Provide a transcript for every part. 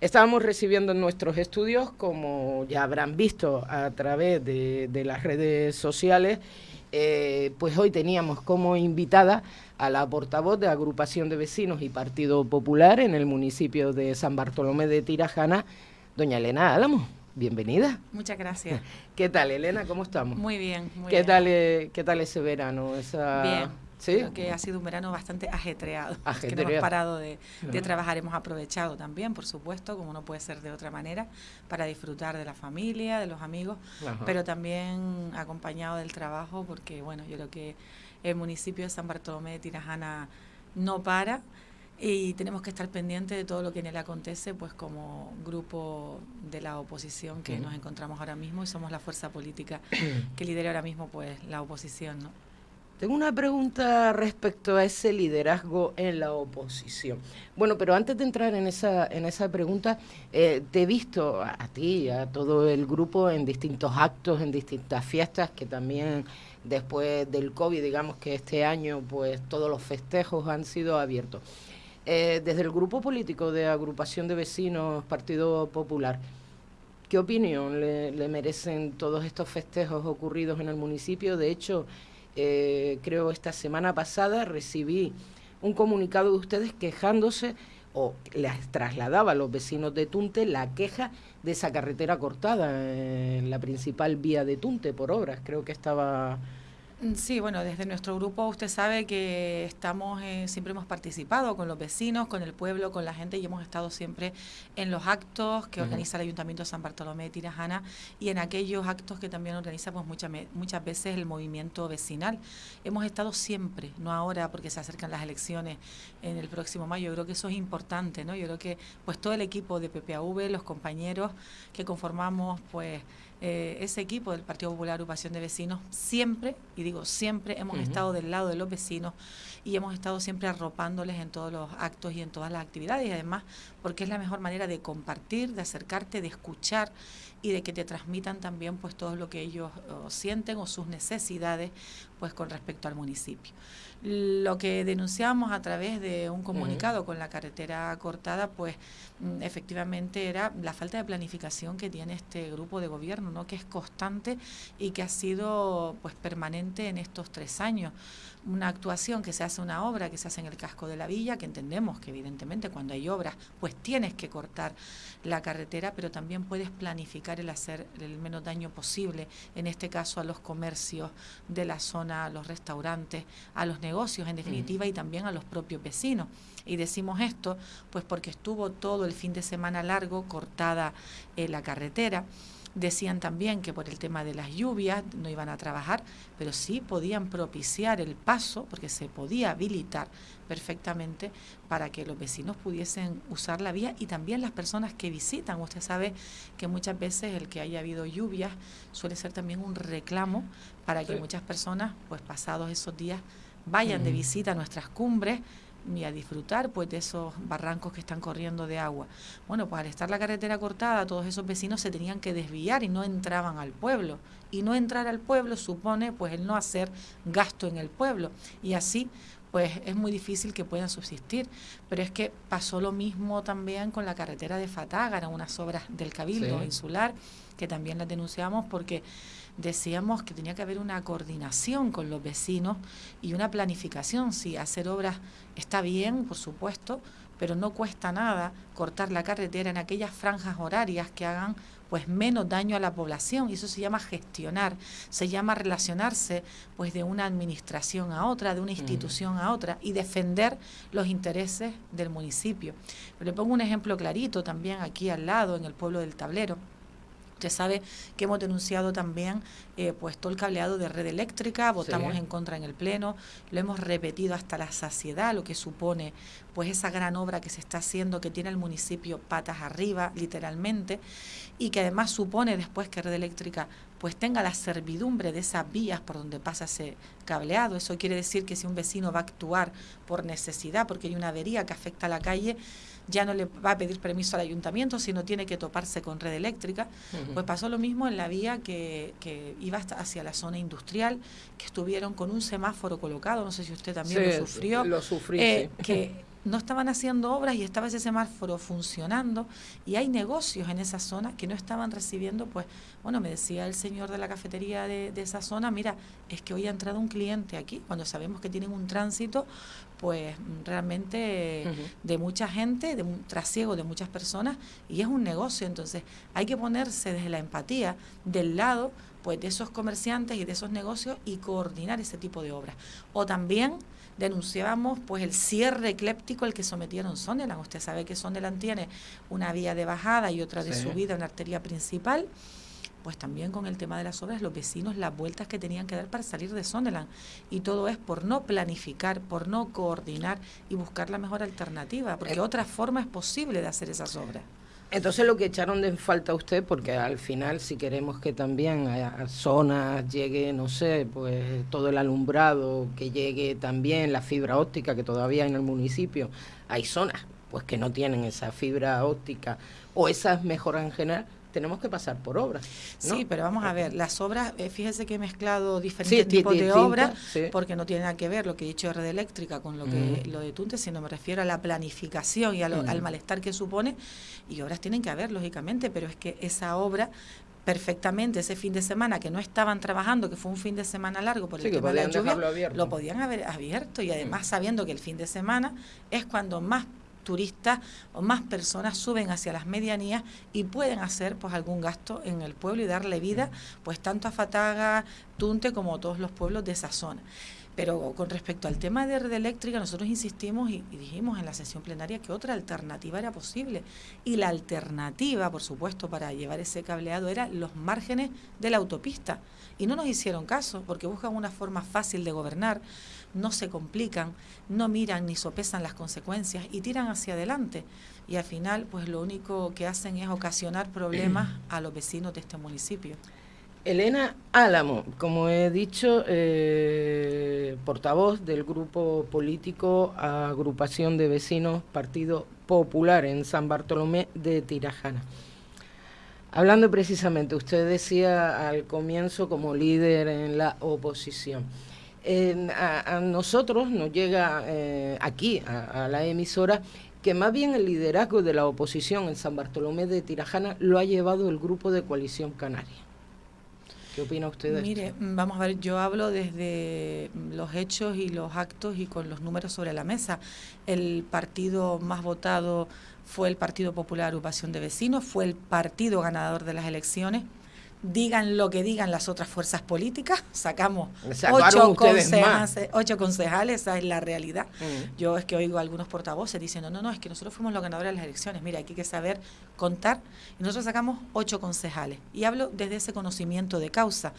Estábamos recibiendo en nuestros estudios, como ya habrán visto a través de, las redes sociales, eh, pues hoy teníamos como invitada a la portavoz de Agrupación de Vecinos y Partido Popular en el municipio de San Bartolomé de Tirajana, doña Elena Álamo. Bienvenida. Muchas gracias. ¿Qué tal, Elena? ¿Cómo estamos? Muy bien, muy ¿Qué Tal, eh, ¿Qué tal ese verano? Esa... Bien. ¿Sí? Creo que ha sido un verano bastante ajetreado. que no hemos parado de, trabajar, hemos aprovechado también, por supuesto, como no puede ser de otra manera, para disfrutar de la familia, de los amigos, pero también acompañado del trabajo, porque bueno, yo creo que el municipio de San Bartolomé de Tirajana no para y tenemos que estar pendientes de todo lo que en él acontece, pues como grupo de la oposición que nos encontramos ahora mismo y somos la fuerza política que lidera ahora mismo pues la oposición, ¿no? Tengo una pregunta respecto a ese liderazgo en la oposición. Bueno, pero antes de entrar en esa, en esa pregunta, eh, te he visto a, ti, a todo el grupo en distintos actos, en distintas fiestas, que también después del COVID, digamos que este año, pues todos los festejos han sido abiertos. Eh, desde el grupo político de agrupación de vecinos Partido Popular, ¿qué opinión le, le merecen todos estos festejos ocurridos en el municipio? De hecho, eh, creo esta semana pasada recibí un comunicado de ustedes quejándose o les trasladaba a los vecinos de Tunte la queja de esa carretera cortada en la principal vía de Tunte por obras. Creo que estaba sí, bueno, desde nuestro grupo usted sabe que estamos, eh, siempre hemos participado con los vecinos, con el pueblo, con la gente y hemos estado siempre en los actos que organiza el Ayuntamiento de San Bartolomé de Tirajana y en aquellos actos que también organiza pues muchas, muchas veces el movimiento vecinal. Hemos estado siempre, no ahora porque se acercan las elecciones en el próximo mayo, yo creo que eso es importante, ¿no? Yo creo que pues todo el equipo de PPAV, los compañeros que conformamos pues eh, ese equipo del Partido Popular Agrupación de Vecinos, siempre, y digo siempre, hemos estado del lado de los vecinos y hemos estado siempre arropándoles en todos los actos y en todas las actividades, y además porque es la mejor manera de compartir, de acercarte, de escuchar y de que te transmitan también pues todo lo que ellos sienten o sus necesidades pues con respecto al municipio. Lo que denunciamos a través de un comunicado con la carretera cortada, pues mm, efectivamente era la falta de planificación que tiene este grupo de gobierno, ¿no? que es constante y que ha sido pues permanente en estos tres años. Una actuación que se hace una obra que se hace en el casco de la villa, que entendemos que evidentemente cuando hay obras, pues tienes que cortar la carretera, pero también puedes planificar el hacer el menos daño posible, en este caso a los comercios de la zona, a los restaurantes, a los negocios en definitiva y también a los propios vecinos. Y decimos esto pues porque estuvo todo el fin de semana largo cortada eh, la carretera. Decían también que por el tema de las lluvias no iban a trabajar, pero sí podían propiciar el paso, porque se podía habilitar perfectamente para que los vecinos pudiesen usar la vía y también las personas que visitan. Usted sabe que muchas veces el que haya habido lluvias suele ser también un reclamo para que muchas personas, pues pasados esos días, vayan de visita a nuestras cumbres y a disfrutar pues de esos barrancos que están corriendo de agua. Bueno, pues al estar la carretera cortada, todos esos vecinos se tenían que desviar y no entraban al pueblo. Y no entrar al pueblo supone pues el no hacer gasto en el pueblo. Y así pues es muy difícil que puedan subsistir. Pero es que pasó lo mismo también con la carretera de Fatágara, unas obras del Cabildo Insular, que también las denunciamos porque decíamos que tenía que haber una coordinación con los vecinos y una planificación. Si hacer obras está bien, por supuesto, pero no cuesta nada cortar la carretera en aquellas franjas horarias que hagan pues menos daño a la población y eso se llama gestionar, se llama relacionarse pues de una administración a otra, de una institución a otra y defender los intereses del municipio. Pero le pongo un ejemplo clarito también aquí al lado en el pueblo del Tablero. Usted sabe que hemos denunciado también eh, pues todo el cableado de red eléctrica, votamos en contra en el Pleno, lo hemos repetido hasta la saciedad, lo que supone pues esa gran obra que se está haciendo, que tiene el municipio patas arriba, literalmente, y que además supone después que red eléctrica pues tenga la servidumbre de esas vías por donde pasa ese cableado. Eso quiere decir que si un vecino va a actuar por necesidad, porque hay una avería que afecta a la calle, ya no le va a pedir permiso al ayuntamiento, sino tiene que toparse con red eléctrica. Pues pasó lo mismo en la vía que, que iba hacia la zona industrial, que estuvieron con un semáforo colocado, no sé si usted también lo sufrió. Lo sufrí, eh, que no estaban haciendo obras y estaba ese semáforo funcionando y hay negocios en esa zona que no estaban recibiendo, pues, bueno, me decía el señor de la cafetería de, esa zona, mira, es que hoy ha entrado un cliente aquí, cuando sabemos que tienen un tránsito, pues realmente de mucha gente, de un trasiego de muchas personas y es un negocio, entonces hay que ponerse desde la empatía del lado pues de esos comerciantes y de esos negocios y coordinar ese tipo de obras. O también denunciábamos pues el cierre ecléptico al que sometieron Sondeland. Usted sabe que Sondeland tiene una vía de bajada y otra de subida, una arteria principal. Pues también con el tema de las obras, los vecinos las vueltas que tenían que dar para salir de Sondeland. Y todo es por no planificar, por no coordinar y buscar la mejor alternativa, porque eh. otra forma es posible de hacer esas obras. Entonces lo que echaron de falta a usted, porque al final si queremos que también a, zonas llegue, no sé, pues todo el alumbrado, que llegue también la fibra óptica que todavía en el municipio hay zonas pues que no tienen esa fibra óptica o esas mejoras en general, tenemos que pasar por obras. Sí, pero vamos a ver, las obras, eh, fíjese que he mezclado diferentes tipos de obras, porque no tiene nada que ver lo que he dicho de red eléctrica con lo que lo de Tunte, sino me refiero a la planificación y al malestar que supone, y obras tienen que haber, lógicamente, pero es que esa obra perfectamente ese fin de semana que no estaban trabajando, que fue un fin de semana largo por el tema de la lluvia, lo podían haber abierto y además sabiendo que el fin de semana es cuando más turistas o más personas suben hacia las medianías y pueden hacer pues algún gasto en el pueblo y darle vida pues tanto a Fataga, Tunte como a todos los pueblos de esa zona. Pero con respecto al tema de red eléctrica, nosotros insistimos y, dijimos en la sesión plenaria que otra alternativa era posible. Y la alternativa, por supuesto, para llevar ese cableado era los márgenes de la autopista. Y no nos hicieron caso porque buscan una forma fácil de gobernar no se complican, no miran ni sopesan las consecuencias y tiran hacia adelante. Y al final, pues lo único que hacen es ocasionar problemas a los vecinos de este municipio. Elena Álamo, como he dicho, eh, portavoz del grupo político Agrupación de Vecinos Partido Popular en San Bartolomé de Tirajana. Hablando precisamente, usted decía al comienzo como líder en la oposición a, nosotros nos llega eh, aquí, a, la emisora, que más bien el liderazgo de la oposición en San Bartolomé de Tirajana lo ha llevado el grupo de Coalición Canaria. ¿Qué opina usted de Mire, vamos a ver, yo hablo desde los hechos y los actos y con los números sobre la mesa. El partido más votado fue el Partido Popular Agrupación de Vecinos, fue el partido ganador de las elecciones digan lo que digan las otras fuerzas políticas, sacamos ocho, concejales, esa es la realidad. Mm. Yo es que oigo a algunos portavoces diciendo, no, no, es que nosotros fuimos los ganadores de las elecciones, mira, aquí hay que saber contar, y nosotros sacamos ocho concejales. Y hablo desde ese conocimiento de causa.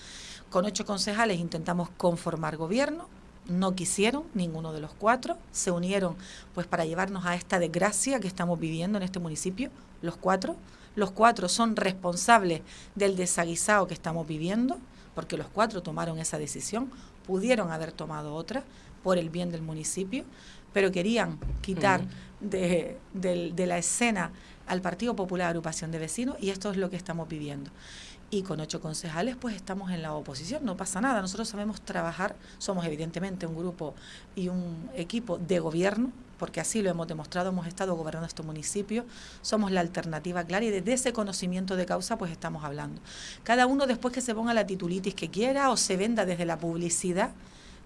Con ocho concejales intentamos conformar gobierno, no quisieron, ninguno de los cuatro, se unieron pues para llevarnos a esta desgracia que estamos viviendo en este municipio, los cuatro los cuatro son responsables del desaguisado que estamos viviendo, porque los cuatro tomaron esa decisión, pudieron haber tomado otra por el bien del municipio, pero querían quitar de, de la escena al Partido Popular Agrupación de Vecinos y esto es lo que estamos viviendo. Y con ocho concejales pues estamos en la oposición, no pasa nada, nosotros sabemos trabajar, somos evidentemente un grupo y un equipo de gobierno, porque así lo hemos demostrado, hemos estado gobernando este municipio, somos la alternativa clara y desde ese conocimiento de causa pues estamos hablando. Cada uno después que se ponga la titulitis que quiera o se venda desde la publicidad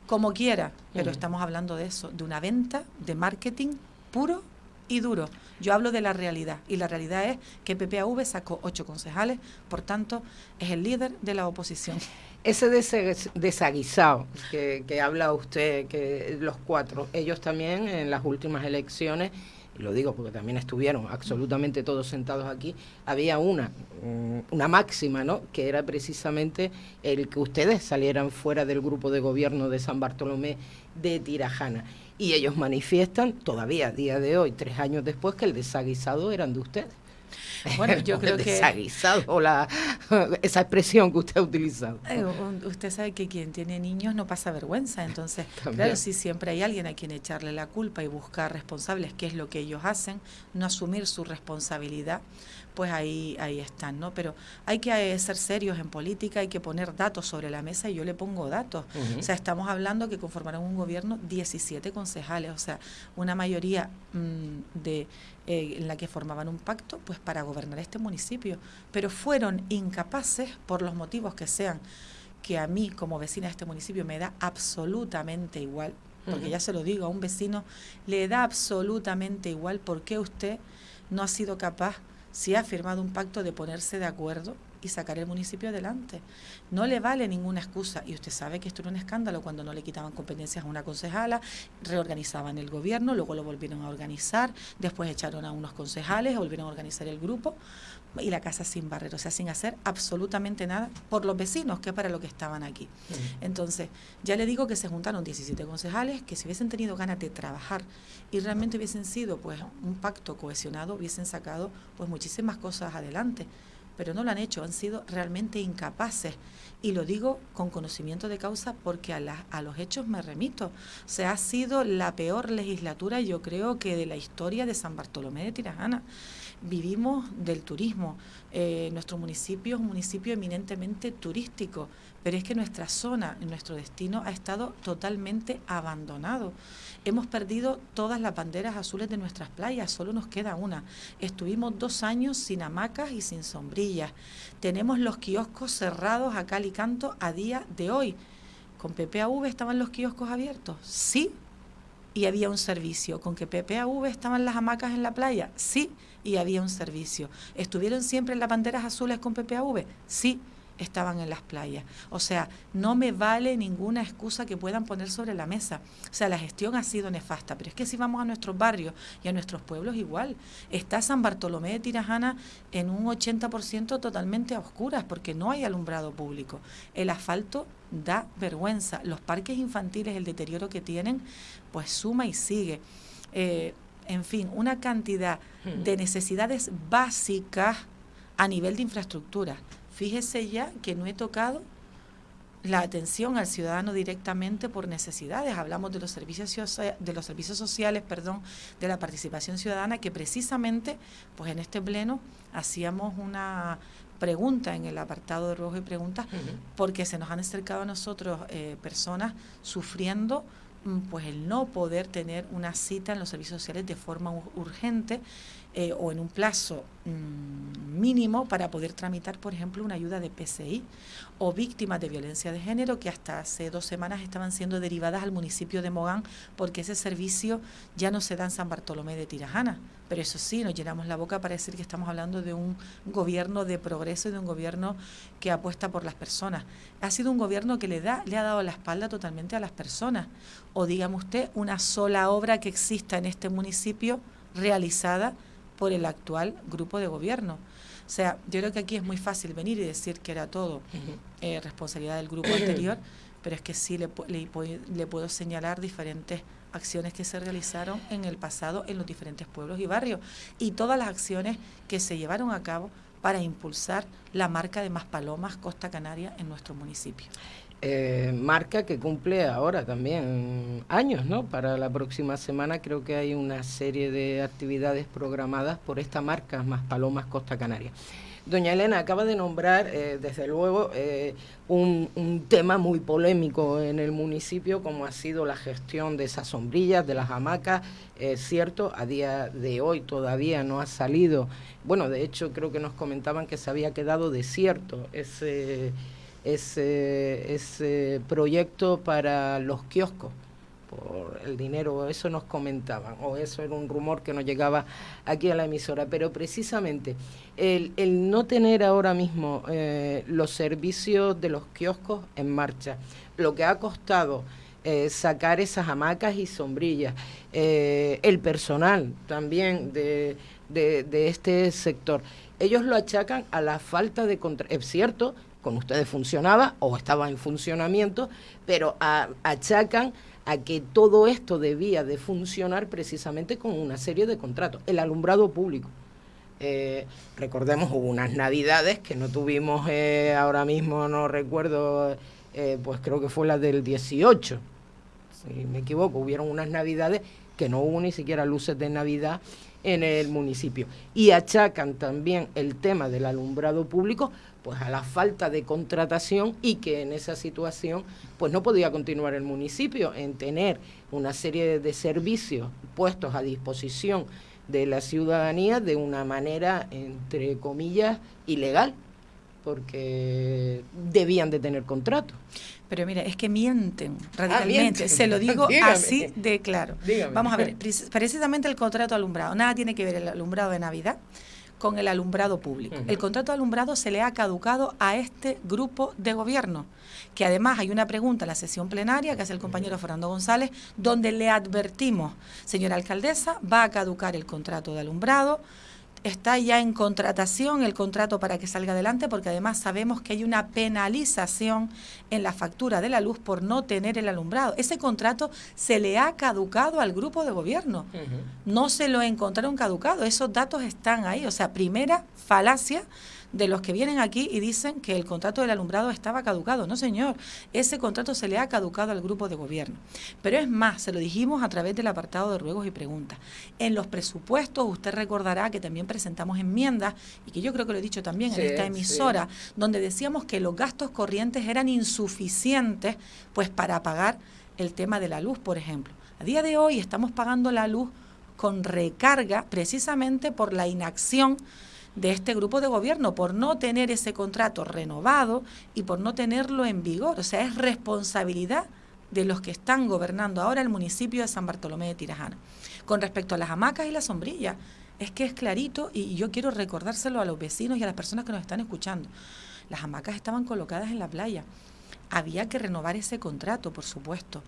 como quiera, pero estamos hablando de eso, de una venta, de marketing puro y duro. Yo hablo de la realidad y la realidad es que PPAV sacó ocho concejales, por tanto es el líder de la oposición. Ese desaguisado que, habla usted, que los cuatro, ellos también en las últimas elecciones lo digo porque también estuvieron absolutamente todos sentados aquí, había una, mm, una máxima, ¿no? Que era precisamente el que ustedes salieran fuera del grupo de gobierno de San Bartolomé de Tirajana y ellos manifiestan todavía a día de hoy, tres años después, que el desaguisado eran de ustedes. Bueno, yo creo que... Desaguisado, la, esa expresión que usted ha utilizado. Eh, usted sabe que quien tiene niños no pasa vergüenza, entonces, claro, si siempre hay alguien a quien echarle la culpa y buscar responsables, qué es lo que ellos hacen, no asumir su responsabilidad, pues ahí, ahí están, ¿no? Pero hay que eh, ser serios en política, hay que poner datos sobre la mesa y yo le pongo datos. O sea, estamos hablando que conformarán un gobierno 17 concejales concejales, o sea, una mayoría mm, de eh, en la que formaban un pacto pues para gobernar este municipio, pero fueron incapaces por los motivos que sean que a mí como vecina de este municipio me da absolutamente igual, porque ya se lo digo, a un vecino le da absolutamente igual por qué usted no ha sido capaz, si ha firmado un pacto, de ponerse de acuerdo y sacar el municipio adelante. No le vale ninguna excusa. Y usted sabe que esto era un escándalo cuando no le quitaban competencias a una concejala, reorganizaban el gobierno, luego lo volvieron a organizar, después echaron a unos concejales, volvieron a organizar el grupo y la casa sin barrer, o sea, sin hacer absolutamente nada por los vecinos, que es para lo que estaban aquí. Entonces, ya le digo que se juntaron 17 concejales que si hubiesen tenido ganas de trabajar y realmente hubiesen sido pues un pacto cohesionado, hubiesen sacado pues muchísimas cosas adelante pero no lo han hecho, han sido realmente incapaces. Y lo digo con conocimiento de causa porque a, a los hechos me remito. O sea, ha sido la peor legislatura, yo creo, que de la historia de San Bartolomé de Tirajana. Vivimos del turismo. Eh, nuestro municipio es un municipio eminentemente turístico, pero es que nuestra zona, nuestro destino ha estado totalmente abandonado. Hemos perdido todas las banderas azules de nuestras playas, solo nos queda una. Estuvimos dos años sin hamacas y sin sombrillas. Tenemos los kioscos cerrados a cal y canto a día de hoy. ¿Con PPAV estaban los kioscos abiertos? Sí, y había un servicio. ¿Con que PPAV estaban las hamacas en la playa? Sí, y había un servicio. ¿Estuvieron siempre en las banderas azules con PPAV? Sí estaban en las playas. O sea, no me vale ninguna excusa que puedan poner sobre la mesa. O sea, la gestión ha sido nefasta, pero es que si vamos a nuestros barrios y a nuestros pueblos igual, está San Bartolomé de Tirajana en un 80% totalmente a oscuras porque no hay alumbrado público. El asfalto da vergüenza. Los parques infantiles, el deterioro que tienen, pues suma y sigue. Eh, en fin, una cantidad de necesidades básicas a nivel de infraestructura. Fíjese ya que no he tocado la atención al ciudadano directamente por necesidades. Hablamos de los servicios de los servicios sociales, perdón, de la participación ciudadana que precisamente, pues en este pleno hacíamos una pregunta en el apartado de rojo y preguntas porque se nos han acercado a nosotros eh, personas sufriendo pues el no poder tener una cita en los servicios sociales de forma urgente eh, o en un plazo mm, mínimo para poder tramitar, por ejemplo, una ayuda de PCI o víctimas de violencia de género que hasta hace dos semanas estaban siendo derivadas al municipio de Mogán porque ese servicio ya no se da en San Bartolomé de Tirajana. Pero eso sí, nos llenamos la boca para decir que estamos hablando de un gobierno de progreso y de un gobierno que apuesta por las personas. Ha sido un gobierno que le, da, le ha dado la espalda totalmente a las personas. O dígame usted, una sola obra que exista en este municipio realizada por el actual grupo de gobierno. O sea, yo creo que aquí es muy fácil venir y decir que era todo eh, responsabilidad del grupo anterior, pero es que sí le, le, puedo señalar diferentes acciones que se realizaron en el pasado en los diferentes pueblos y barrios y todas las acciones que se llevaron a cabo para impulsar la marca de Más Palomas Costa Canaria en nuestro municipio. Eh, marca que cumple ahora también años, ¿no? Para la próxima semana creo que hay una serie de actividades programadas por esta marca, Más Palomas Costa Canaria. Doña Elena acaba de nombrar, eh, desde luego, eh, un, tema muy polémico en el municipio, como ha sido la gestión de esas sombrillas, de las hamacas. Es cierto, a día de hoy todavía no ha salido. Bueno, de hecho, creo que nos comentaban que se había quedado desierto ese ese, ese proyecto para los kioscos por el dinero, eso nos comentaban, o eso era un rumor que nos llegaba aquí a la emisora, pero precisamente el, el no tener ahora mismo eh, los servicios de los kioscos en marcha, lo que ha costado eh, sacar esas hamacas y sombrillas, eh, el personal también de, de, de, este sector, ellos lo achacan a la falta de contra es cierto con ustedes funcionaba o estaba en funcionamiento, pero achacan a que todo esto debía de funcionar precisamente con una serie de contratos. El alumbrado público. Eh, recordemos, hubo unas navidades que no tuvimos eh, ahora mismo, no recuerdo, eh, pues creo que fue la del 18, si me equivoco, hubieron unas navidades que no hubo ni siquiera luces de Navidad en el municipio. Y achacan también el tema del alumbrado público pues a la falta de contratación y que en esa situación pues no podía continuar el municipio en tener una serie de servicios puestos a disposición de la ciudadanía de una manera entre comillas ilegal porque debían de tener contrato. Pero mira, es que mienten ah, radicalmente. Se lo digo así de claro. Vamos a ver, precisamente el contrato alumbrado. Nada tiene que ver el alumbrado de Navidad con el alumbrado público. El contrato de alumbrado se le ha caducado a este grupo de gobierno, que además hay una pregunta en la sesión plenaria que hace el compañero Fernando González, donde le advertimos, señora alcaldesa, va a caducar el contrato de alumbrado, está ya en contratación el contrato para que salga adelante, porque además sabemos que hay una penalización en la factura de la luz por no tener el alumbrado. Ese contrato se le ha caducado al grupo de gobierno. No se lo encontraron caducado. Esos datos están ahí. O sea, primera falacia de los que vienen aquí y dicen que el contrato del alumbrado estaba caducado. No, señor, ese contrato se le ha caducado al grupo de gobierno. Pero es más, se lo dijimos a través del apartado de ruegos y preguntas. En los presupuestos, usted recordará que también presentamos enmiendas, y que yo creo que lo he dicho también en esta emisora, donde decíamos que los gastos corrientes eran insuficientes pues para pagar el tema de la luz, por ejemplo. A día de hoy estamos pagando la luz con recarga precisamente por la inacción de este grupo de gobierno por no tener ese contrato renovado y por no tenerlo en vigor. O sea, es responsabilidad de los que están gobernando ahora el municipio de San Bartolomé de Tirajana. Con respecto a las hamacas y las sombrillas, es que es clarito y yo quiero recordárselo a los vecinos y a las personas que nos están escuchando. Las hamacas estaban colocadas en la playa. Había que renovar ese contrato, por supuesto.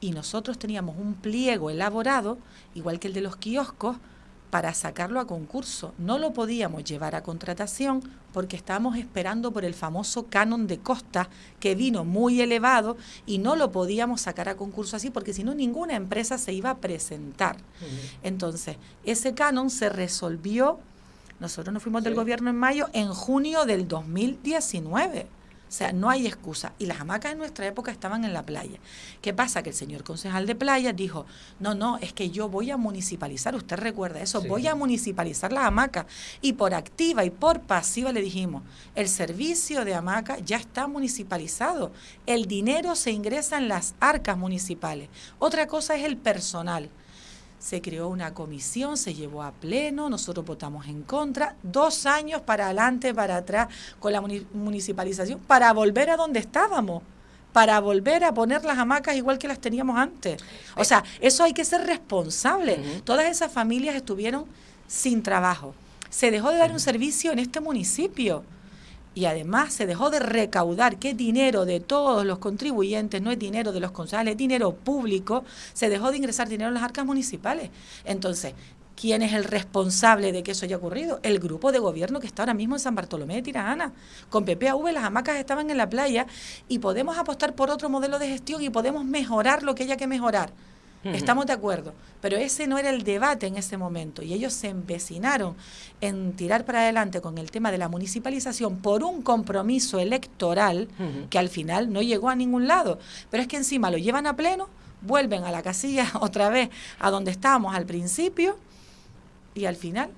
Y nosotros teníamos un pliego elaborado, igual que el de los kioscos, para sacarlo a concurso. No lo podíamos llevar a contratación porque estábamos esperando por el famoso canon de costa que vino muy elevado y no lo podíamos sacar a concurso así porque si no ninguna empresa se iba a presentar. Entonces, ese canon se resolvió, nosotros nos fuimos del gobierno en mayo, en junio del 2019. O sea, no hay excusa. Y las hamacas en nuestra época estaban en la playa. ¿Qué pasa? Que el señor concejal de playa dijo, no, no, es que yo voy a municipalizar, usted recuerda eso, voy a municipalizar las hamacas. Y por activa y por pasiva le dijimos, el servicio de hamaca ya está municipalizado. El dinero se ingresa en las arcas municipales. Otra cosa es el personal se creó una comisión, se llevó a pleno, nosotros votamos en contra, dos años para adelante, para atrás con la municipalización, para volver a donde estábamos, para volver a poner las hamacas igual que las teníamos antes. O sea, eso hay que ser responsable. Todas esas familias estuvieron sin trabajo. Se dejó de dar un servicio en este municipio y además se dejó de recaudar, que dinero de todos los contribuyentes, no es dinero de los concejales, es dinero público, se dejó de ingresar dinero en las arcas municipales. Entonces, ¿quién es el responsable de que eso haya ocurrido? El grupo de gobierno que está ahora mismo en San Bartolomé de Tirajana. Con PPAV las hamacas estaban en la playa y podemos apostar por otro modelo de gestión y podemos mejorar lo que haya que mejorar Estamos de acuerdo, pero ese no era el debate en ese momento y ellos se empecinaron en tirar para adelante con el tema de la municipalización por un compromiso electoral que al final no llegó a ningún lado. Pero es que encima lo llevan a pleno, vuelven a la casilla otra vez a donde estábamos al principio y al final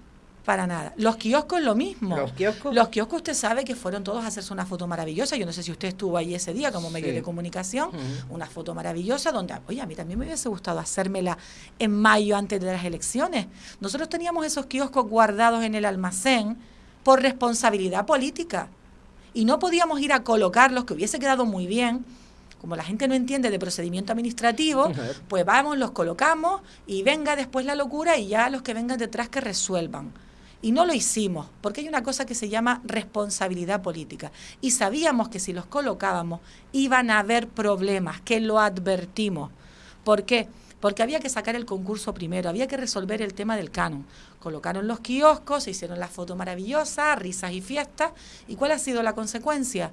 para nada. Los kioscos lo mismo. Los kioscos. Los kioscos usted sabe que fueron todos a hacerse una foto maravillosa. Yo no sé si usted estuvo ahí ese día como medio de comunicación. Una foto maravillosa donde, oye, a mí también me hubiese gustado hacérmela en mayo antes de las elecciones. Nosotros teníamos esos kioscos guardados en el almacén por responsabilidad política. Y no podíamos ir a colocarlos, que hubiese quedado muy bien, como la gente no entiende de procedimiento administrativo, pues vamos, los colocamos y venga después la locura y ya los que vengan detrás que resuelvan. Y no lo hicimos, porque hay una cosa que se llama responsabilidad política. Y sabíamos que si los colocábamos iban a haber problemas, que lo advertimos. ¿Por qué? Porque había que sacar el concurso primero, había que resolver el tema del canon. Colocaron los kioscos, se hicieron las fotos maravillosas, risas y fiestas. ¿Y cuál ha sido la consecuencia?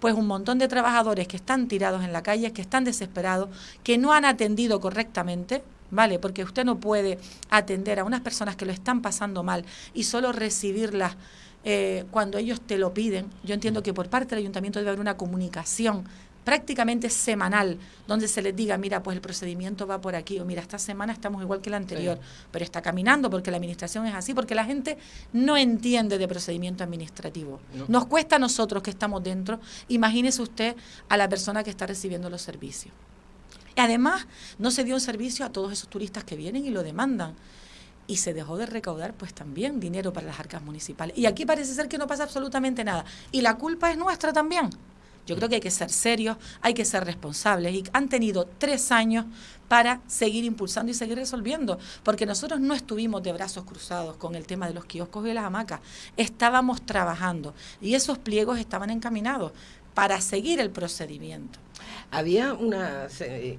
Pues un montón de trabajadores que están tirados en la calle, que están desesperados, que no han atendido correctamente, ¿vale? Porque usted no puede atender a unas personas que lo están pasando mal y solo recibirlas eh, cuando ellos te lo piden. Yo entiendo que por parte del ayuntamiento debe haber una comunicación prácticamente semanal, donde se les diga, mira, pues el procedimiento va por aquí, o mira, esta semana estamos igual que la anterior, pero está caminando porque la administración es así, porque la gente no entiende de procedimiento administrativo. Nos cuesta a nosotros que estamos dentro, imagínese usted a la persona que está recibiendo los servicios. Además, no se dio un servicio a todos esos turistas que vienen y lo demandan y se dejó de recaudar pues también dinero para las arcas municipales. Y aquí parece ser que no pasa absolutamente nada. Y la culpa es nuestra también. Yo creo que hay que ser serios, hay que ser responsables y han tenido tres años para seguir impulsando y seguir resolviendo, porque nosotros no estuvimos de brazos cruzados con el tema de los kioscos y las hamacas, estábamos trabajando y esos pliegos estaban encaminados para seguir el procedimiento. Había una,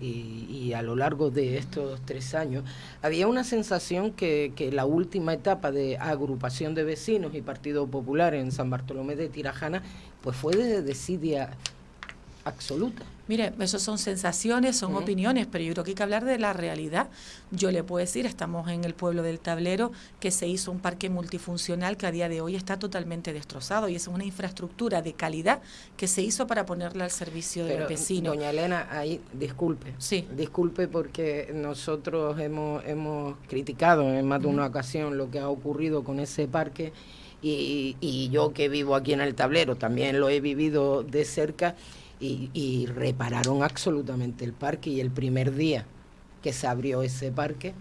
y, a lo largo de estos tres años, había una sensación que, que, la última etapa de agrupación de vecinos y Partido Popular en San Bartolomé de Tirajana, pues fue de desidia absoluta. Mire, eso son sensaciones, son opiniones, pero yo creo que hay que hablar de la realidad. Yo le puedo decir, estamos en el pueblo del Tablero, que se hizo un parque multifuncional que a día de hoy está totalmente destrozado y es una infraestructura de calidad que se hizo para ponerla al servicio de los vecinos. Doña Elena, ahí disculpe. Sí. Disculpe porque nosotros hemos, hemos criticado en más de una ocasión lo que ha ocurrido con ese parque y, y yo que vivo aquí en el Tablero también lo he vivido de cerca y, repararon absolutamente el parque y el primer día que se abrió ese parque,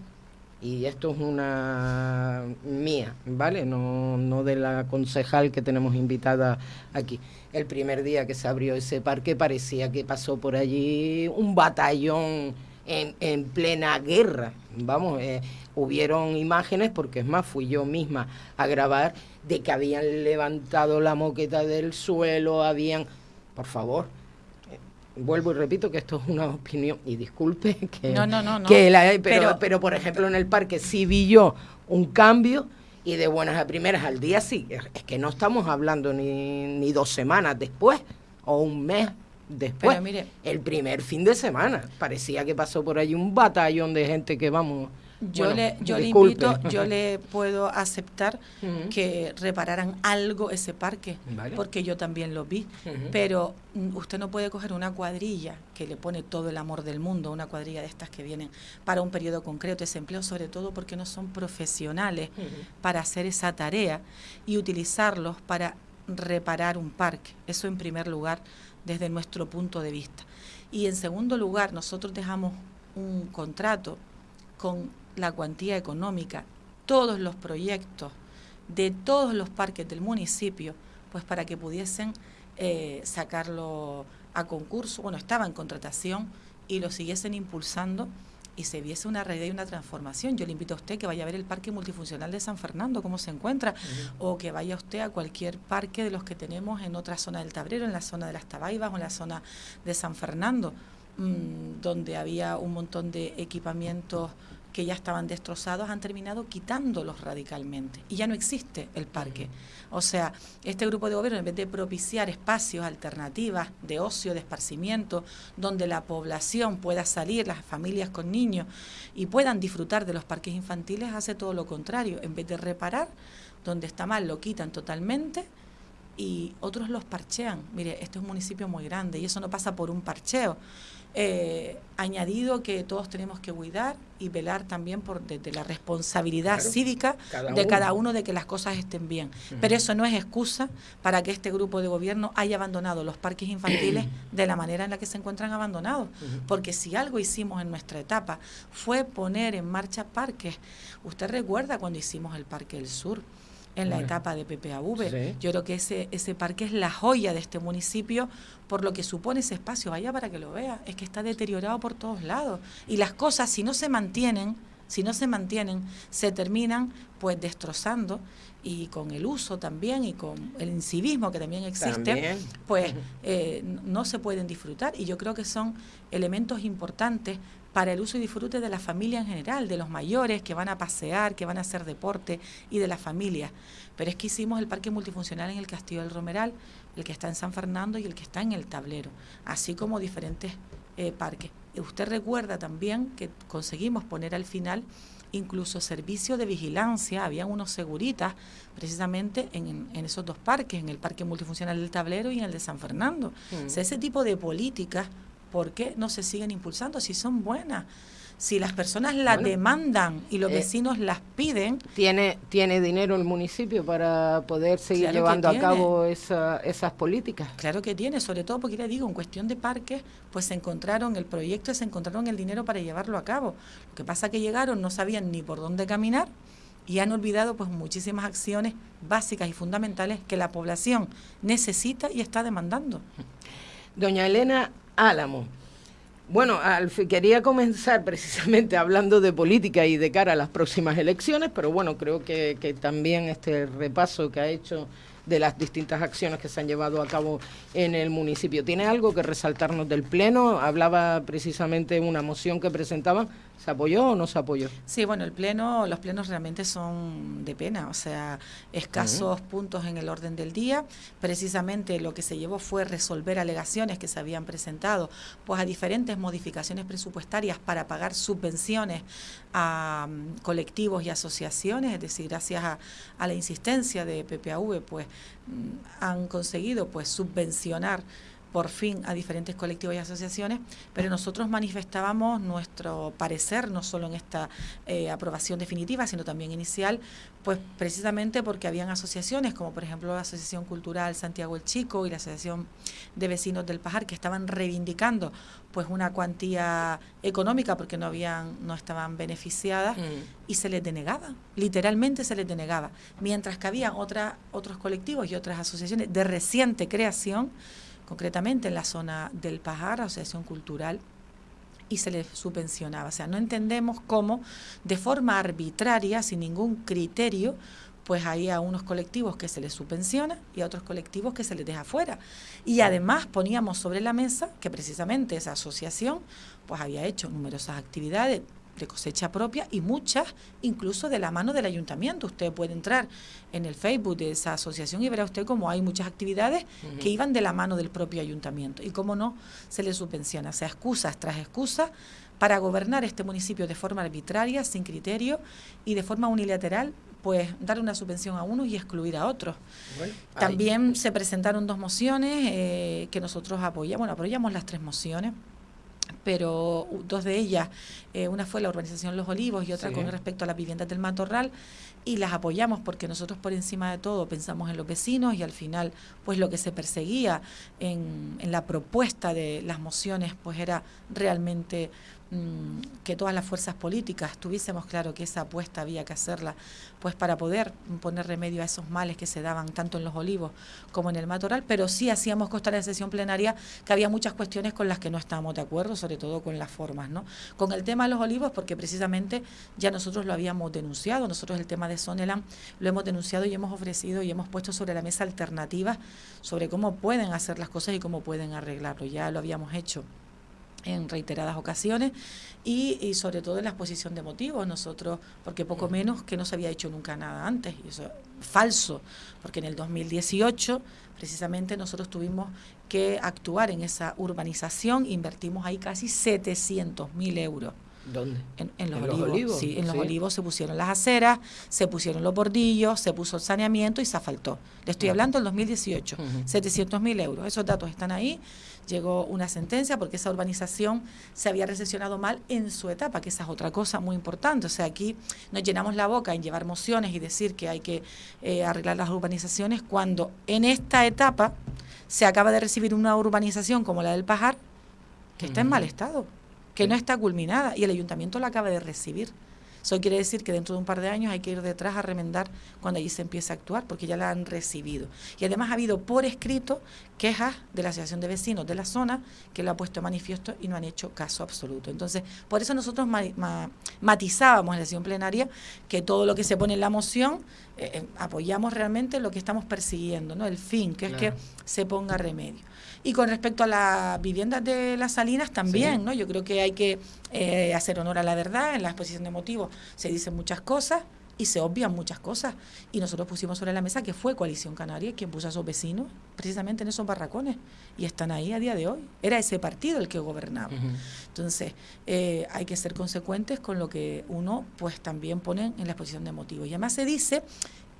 y esto es una mía, ¿vale? No, no de la concejal que tenemos invitada aquí. El primer día que se abrió ese parque parecía que pasó por allí un batallón en, en plena guerra. Vamos, eh, hubieron imágenes, porque es más, fui yo misma a grabar, de que habían levantado la moqueta del suelo, habían, por favor, vuelvo y repito que esto es una opinión, y disculpe que, no, no, no, que la, pero, pero, por ejemplo en el parque sí vi yo un cambio y de buenas a primeras al día sí, es que no estamos hablando ni, ni dos semanas después o un mes después, mire, el primer fin de semana, parecía que pasó por allí un batallón de gente que vamos yo, le, yo le invito, yo le puedo aceptar que repararan algo ese parque, porque yo también lo vi, pero mm, usted no puede coger una cuadrilla que le pone todo el amor del mundo, una cuadrilla de estas que vienen para un periodo concreto, ese empleo, sobre todo porque no son profesionales para hacer esa tarea y utilizarlos para reparar un parque. Eso en primer lugar, desde nuestro punto de vista. Y en segundo lugar, nosotros dejamos un contrato con la cuantía económica, todos los proyectos de todos los parques del municipio, pues para que pudiesen eh, sacarlo a concurso, bueno, estaba en contratación y lo siguiesen impulsando y se viese una realidad y una transformación. Yo le invito a usted que vaya a ver el Parque Multifuncional de San Fernando, cómo se encuentra, o que vaya usted a cualquier parque de los que tenemos en otra zona del Tablero, en la zona de las Tabaibas o en la zona de San Fernando, mm, donde había un montón de equipamientos que ya estaban destrozados, han terminado quitándolos radicalmente y ya no existe el parque. O sea, este grupo de gobierno, en vez de propiciar espacios, alternativas de ocio, de esparcimiento, donde la población pueda salir, las familias con niños, y puedan disfrutar de los parques infantiles, hace todo lo contrario. En vez de reparar, donde está mal, lo quitan totalmente y otros los parchean. Mire, este es un municipio muy grande y eso no pasa por un parcheo. Eh, añadido que todos tenemos que cuidar y velar también por desde la responsabilidad cívica de cada uno de que las cosas estén bien. Pero eso no es excusa para que este grupo de gobierno haya abandonado los parques infantiles de la manera en la que se encuentran abandonados. Porque si algo hicimos en nuestra etapa fue poner en marcha parques. Usted recuerda cuando hicimos el Parque del Sur en la etapa de PPAV. Yo creo que ese, ese parque es la joya de este municipio por lo que supone ese espacio. Vaya para que lo vea, es que está deteriorado por todos lados. Y las cosas, si no se mantienen, si no se mantienen, se terminan pues destrozando y con el uso también y con el incivismo que también existe, pues eh, no se pueden disfrutar. Y yo creo que son elementos importantes para el uso y disfrute de la familia en general, de los mayores que van a pasear, que van a hacer deporte y de las familias. Pero es que hicimos el parque multifuncional en el Castillo del Romeral, el que está en San Fernando y el que está en el Tablero, así como diferentes eh, parques. Usted recuerda también que conseguimos poner al final incluso servicio de vigilancia, había unos seguritas precisamente en, esos dos parques, en el Parque Multifuncional del Tablero y en el de San Fernando. O sea, ese tipo de políticas, ¿por qué no se siguen impulsando si son buenas? si las personas las demandan y los eh, vecinos las piden. ¿Tiene, ¿Tiene dinero el municipio para poder seguir llevando a cabo esas políticas? Claro que tiene, sobre todo porque le digo, en cuestión de parques, pues se encontraron el proyecto, se encontraron el dinero para llevarlo a cabo. Lo que pasa que llegaron, no sabían ni por dónde caminar y han olvidado pues muchísimas acciones básicas y fundamentales que la población necesita y está demandando. Doña Elena Álamo. Bueno, quería comenzar precisamente hablando de política y de cara a las próximas elecciones, pero bueno, creo que, que también este repaso que ha hecho de las distintas acciones que se han llevado a cabo en el municipio. ¿Tiene algo que resaltarnos del Pleno? Hablaba precisamente una moción que presentaban ¿Se apoyó o no se apoyó? Sí, bueno, el pleno, los plenos realmente son de pena, o sea, escasos puntos en el orden del día. Precisamente lo que se llevó fue resolver alegaciones que se habían presentado, pues a diferentes modificaciones presupuestarias para pagar subvenciones a mm, colectivos y asociaciones, es decir, gracias a, a la insistencia de PPAV, pues mm, han conseguido pues subvencionar por fin a diferentes colectivos y asociaciones, pero nosotros manifestábamos nuestro parecer, no solo en esta eh, aprobación definitiva, sino también inicial, pues precisamente porque habían asociaciones, como por ejemplo la Asociación Cultural Santiago el Chico y la Asociación de Vecinos del Pajar, que estaban reivindicando pues una cuantía económica porque no habían, no estaban beneficiadas, mm. y se les denegaba, literalmente se les denegaba. Mientras que había otra, otros colectivos y otras asociaciones de reciente creación concretamente en la zona del Pajar, Asociación Cultural, y se les subvencionaba. O sea, no entendemos cómo de forma arbitraria, sin ningún criterio, pues hay a unos colectivos que se les subvenciona y a otros colectivos que se les deja fuera. Y además poníamos sobre la mesa que precisamente esa asociación pues había hecho numerosas actividades de cosecha propia y muchas incluso de la mano del ayuntamiento. Usted puede entrar en el Facebook de esa asociación y verá usted cómo hay muchas actividades que iban de la mano del propio ayuntamiento y cómo no se le subvenciona, o sea, excusas tras excusas para gobernar este municipio de forma arbitraria, sin criterio y de forma unilateral pues dar una subvención a unos y excluir a otros. También se presentaron dos mociones eh, que nosotros apoyamos, bueno, apoyamos las tres mociones pero dos de ellas, eh, una fue la urbanización Los Olivos y otra con respecto a las viviendas del Matorral, y las apoyamos porque nosotros por encima de todo pensamos en los vecinos y al final pues lo que se perseguía en, en la propuesta de las mociones pues era realmente que todas las fuerzas políticas tuviésemos claro que esa apuesta había que hacerla, pues para poder poner remedio a esos males que se daban tanto en los olivos como en el matoral, pero sí hacíamos constar en sesión plenaria que había muchas cuestiones con las que no estábamos de acuerdo, sobre todo con las formas, ¿no? Con el tema de los olivos, porque precisamente ya nosotros lo habíamos denunciado, nosotros el tema de Sonelan lo hemos denunciado y hemos ofrecido y hemos puesto sobre la mesa alternativas sobre cómo pueden hacer las cosas y cómo pueden arreglarlo, ya lo habíamos hecho en reiteradas ocasiones y, sobre todo en la exposición de motivos. Nosotros porque poco menos que no se había hecho nunca nada antes y eso es falso porque en el 2018 precisamente nosotros tuvimos que actuar en esa urbanización invertimos ahí casi 700 mil euros. ¿Dónde? En, los, olivos, Sí, en los olivos se pusieron las aceras, se pusieron los bordillos, se puso el saneamiento y se asfaltó. Le estoy hablando del 2018, 700 mil euros. Esos datos están ahí llegó una sentencia porque esa urbanización se había recesionado mal en su etapa, que esa es otra cosa muy importante. O sea, aquí nos llenamos la boca en llevar mociones y decir que hay que eh, arreglar las urbanizaciones cuando en esta etapa se acaba de recibir una urbanización como la del Pajar que está en mal estado, que no está culminada y el ayuntamiento la acaba de recibir. Eso quiere decir que dentro de un par de años hay que ir detrás a remendar cuando allí se empiece a actuar, porque ya la han recibido. Y además ha habido por escrito quejas de la Asociación de Vecinos de la zona que lo ha puesto manifiesto y no han hecho caso absoluto. Entonces, por eso nosotros matizábamos en la sesión plenaria que todo lo que se pone en la moción eh, eh, apoyamos realmente lo que estamos persiguiendo, ¿no? El fin, que es que se ponga remedio. Y con respecto a las viviendas de las Salinas también, ¿no? Yo creo que hay que eh, hacer honor a la verdad. En la exposición de motivos se dicen muchas cosas y se obvian muchas cosas. Y nosotros pusimos sobre la mesa que fue Coalición Canaria quien puso a sus vecinos precisamente en esos barracones y están ahí a día de hoy. Era ese partido el que gobernaba. Entonces, eh, hay que ser consecuentes con lo que uno pues también pone en la exposición de motivos. Y además se dice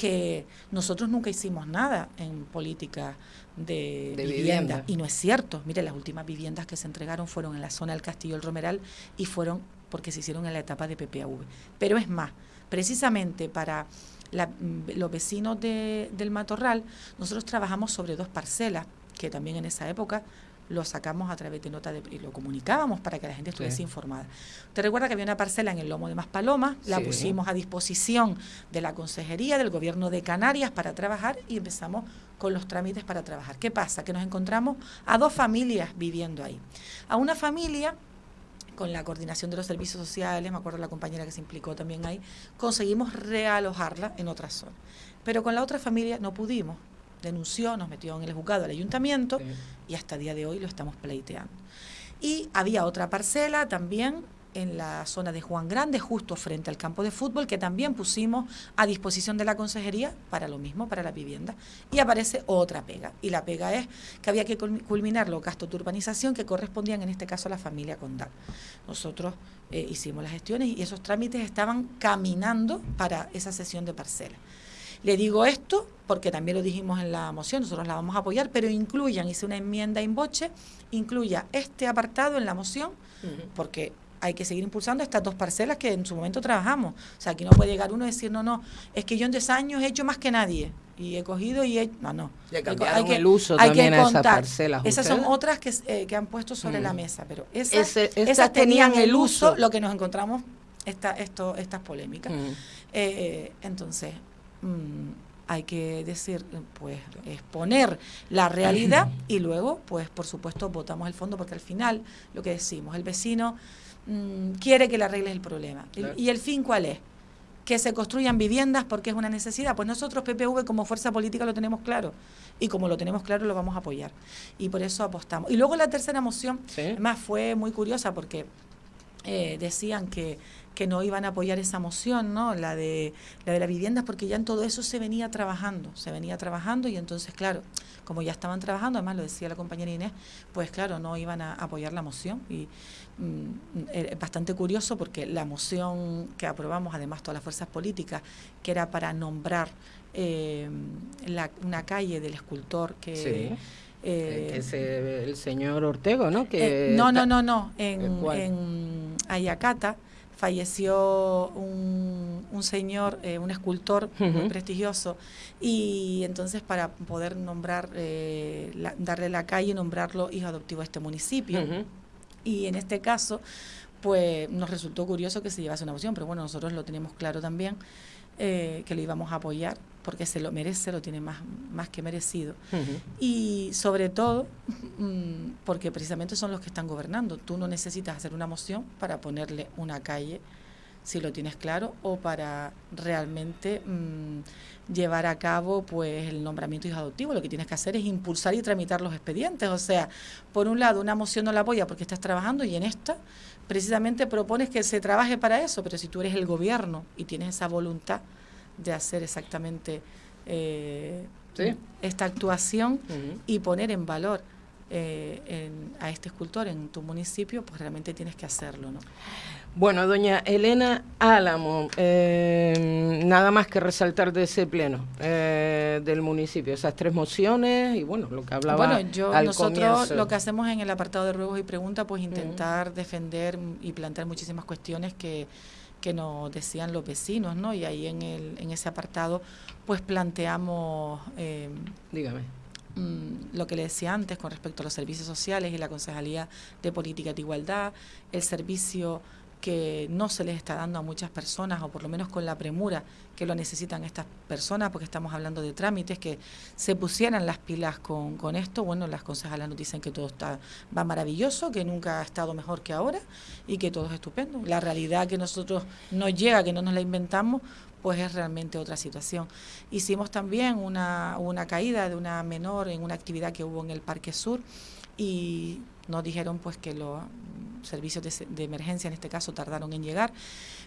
que nosotros nunca hicimos nada en política de, vivienda. Y no es cierto. Mire, las últimas viviendas que se entregaron fueron en la zona del Castillo del Romeral y fueron porque se hicieron en la etapa de PPAV. Pero es más, precisamente para mm, los vecinos de, del Matorral, nosotros trabajamos sobre dos parcelas, que también en esa época lo sacamos a través de nota de, y lo comunicábamos para que la gente estuviese informada. Te recuerda que había una parcela en el lomo de Maspalomas, la pusimos a disposición de la Consejería del Gobierno de Canarias para trabajar y empezamos con los trámites para trabajar. ¿Qué pasa? Que nos encontramos a dos familias viviendo ahí. A una familia con la coordinación de los servicios sociales, me acuerdo la compañera que se implicó también ahí, conseguimos realojarla en otra zona. Pero con la otra familia no pudimos. Denunció, nos metió en el juzgado del ayuntamiento y hasta el día de hoy lo estamos pleiteando. Y había otra parcela también en la zona de Juan Grande, justo frente al campo de fútbol, que también pusimos a disposición de la consejería para lo mismo, para la vivienda. Y aparece otra pega. Y la pega es que había que culminar los gastos de urbanización que correspondían en este caso a la familia Condal. Nosotros eh, hicimos las gestiones y esos trámites estaban caminando para esa sesión de parcela. Le digo esto porque también lo dijimos en la moción, nosotros la vamos a apoyar, pero incluyan, hice una enmienda en boche, incluya este apartado en la moción, porque hay que seguir impulsando estas dos parcelas que en su momento trabajamos. O sea, aquí no puede llegar uno y decir, no, no, es que yo en 10 años he hecho más que nadie. Y he cogido y he... No, no. hay que, el uso hay también que a esas Esas son otras que, eh, que han puesto sobre la mesa, pero esas, esas tenían el uso, lo que nos encontramos esta, esto, estas polémicas. Eh, entonces, mm, hay que decir, pues, exponer la realidad y luego, pues, por supuesto, votamos el fondo, porque al final, lo que decimos, el vecino Mm, quiere que le arregles el problema. ¿Y el fin cuál es? Que se construyan viviendas porque es una necesidad. Pues nosotros, PPV, como fuerza política, lo tenemos claro. Y como lo tenemos claro, lo vamos a apoyar. Y por eso apostamos. Y luego la tercera moción, además, fue muy curiosa porque eh, decían que, que no iban a apoyar esa moción, ¿no? La de la de las viviendas, porque ya en todo eso se venía trabajando, se venía trabajando y entonces, claro, como ya estaban trabajando, además lo decía la compañera Inés, pues claro, no iban a apoyar la moción y mm, es bastante curioso porque la moción que aprobamos, además todas las fuerzas políticas, que era para nombrar eh, una calle del escultor que eh, es el señor Ortego, ¿no? Que eh, no, no, no, no. En, en Ayacata falleció un, un señor, eh, un escultor muy prestigioso, y entonces para poder nombrar, darle la calle, nombrarlo hijo adoptivo a este municipio. Y en este caso, pues nos resultó curioso que se llevase una moción, pero bueno, nosotros lo tenemos claro también. que lo íbamos a apoyar porque se lo merece, lo tiene más, más que merecido. Y sobre todo, mm, porque precisamente son los que están gobernando. Tú no necesitas hacer una moción para ponerle una calle, si lo tienes claro, o para realmente mm, llevar a cabo pues el nombramiento hijo adoptivo. Lo que tienes que hacer es impulsar y tramitar los expedientes. O sea, por un lado, una moción no la apoya porque estás trabajando y en esta precisamente propones que se trabaje para eso, pero si tú eres el gobierno y tienes esa voluntad, de hacer exactamente eh, esta actuación y poner en valor eh, a este escultor en tu municipio, pues realmente tienes que hacerlo, ¿no? Bueno, doña Elena Álamo, eh, nada más que resaltar de ese pleno del municipio, esas tres mociones y bueno, lo que hablaba. Bueno, yo, nosotros lo que hacemos en el apartado de ruegos y preguntas, pues intentar defender y plantear muchísimas cuestiones que que nos decían los vecinos, ¿no? Y ahí en, el, en ese apartado, pues planteamos... Eh, Dígame. Mm, lo que le decía antes con respecto a los servicios sociales y la Concejalía de Política de Igualdad, el servicio que no se les está dando a muchas personas, o por lo menos con la premura que lo necesitan estas personas, porque estamos hablando de trámites, que se pusieran las pilas con, con esto. Bueno, las concejalas nos dicen que todo está va maravilloso, que nunca ha estado mejor que ahora y que todo es estupendo. La realidad que nosotros nos llega, que no nos la inventamos, pues es realmente otra situación. Hicimos también una, una caída de una menor en una actividad que hubo en el Parque Sur y nos dijeron pues que lo servicios de, de, emergencia en este caso tardaron en llegar.